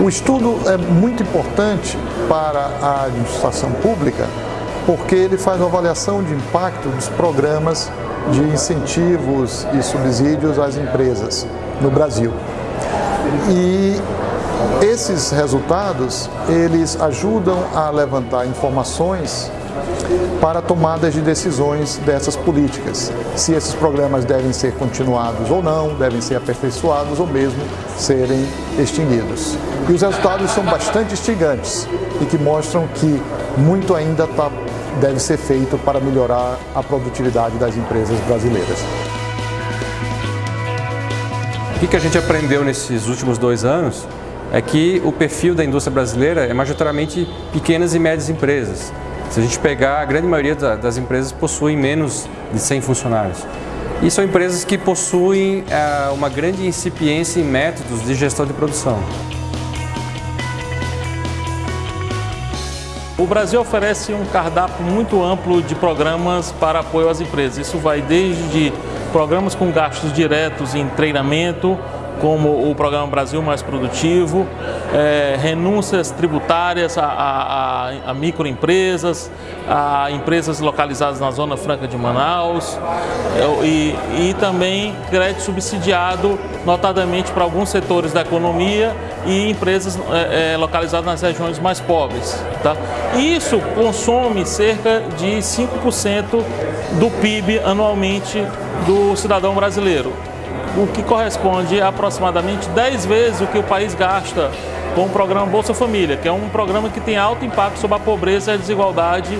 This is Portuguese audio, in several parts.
O estudo é muito importante para a administração pública porque ele faz uma avaliação de impacto dos programas de incentivos e subsídios às empresas no Brasil. E esses resultados, eles ajudam a levantar informações para tomadas de decisões dessas políticas. Se esses programas devem ser continuados ou não, devem ser aperfeiçoados ou mesmo serem extinguidos. E os resultados são bastante instigantes e que mostram que muito ainda tá, deve ser feito para melhorar a produtividade das empresas brasileiras. O que a gente aprendeu nesses últimos dois anos é que o perfil da indústria brasileira é majoritariamente pequenas e médias empresas. Se a gente pegar, a grande maioria das empresas possuem menos de 100 funcionários. E são empresas que possuem é, uma grande incipiência em métodos de gestão de produção. O Brasil oferece um cardápio muito amplo de programas para apoio às empresas. Isso vai desde programas com gastos diretos em treinamento, como o Programa Brasil Mais Produtivo, é, renúncias tributárias a, a, a, microempresas, a empresas localizadas na Zona Franca de Manaus é, e, e também crédito subsidiado, notadamente para alguns setores da economia e empresas é, é localizadas nas regiões mais pobres. Tá? Isso consome cerca de 5% do PIB anualmente do cidadão brasileiro o que corresponde a aproximadamente 10 vezes o que o país gasta com o programa Bolsa Família, que é um programa que tem alto impacto sobre a pobreza e a desigualdade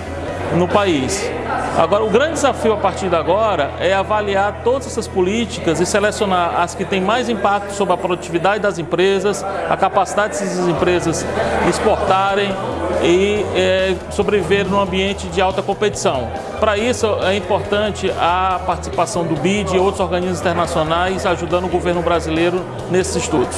no país. Agora, o grande desafio a partir de agora é avaliar todas essas políticas e selecionar as que têm mais impacto sobre a produtividade das empresas, a capacidade dessas empresas exportarem e é, sobreviver num ambiente de alta competição. Para isso é importante a participação do BID e outros organismos internacionais ajudando o governo brasileiro nesses estudos.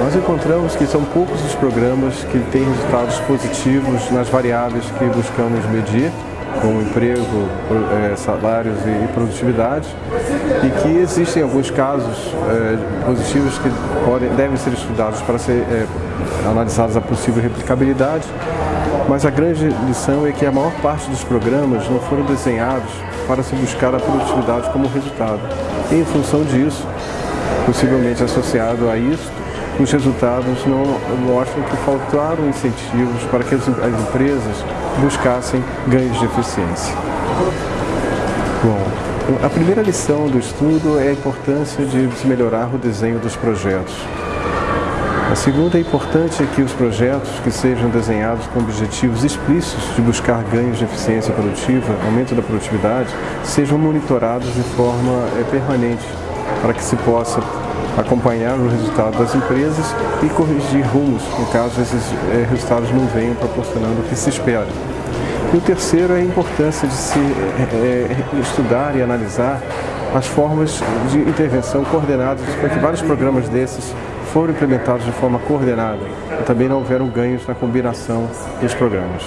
Nós encontramos que são poucos os programas que têm resultados positivos nas variáveis que buscamos medir, como emprego, é, salários e produtividade, e que existem alguns casos é, positivos que podem, devem ser estudados para ser é, analisados a possível replicabilidade, mas a grande lição é que a maior parte dos programas não foram desenhados para se buscar a produtividade como resultado. E, em função disso, possivelmente associado a isso, os resultados não mostram que faltaram incentivos para que as, as empresas buscassem ganhos de eficiência. Bom, a primeira lição do estudo é a importância de se melhorar o desenho dos projetos. A segunda é importante que os projetos que sejam desenhados com objetivos explícitos de buscar ganhos de eficiência produtiva, aumento da produtividade, sejam monitorados de forma é, permanente, para que se possa acompanhar o resultado das empresas e corrigir rumos, no caso esses é, resultados não venham proporcionando o que se espera. E o terceiro é a importância de se é, estudar e analisar as formas de intervenção coordenadas para que vários programas desses foram implementados de forma coordenada e também não houveram ganhos na combinação dos programas.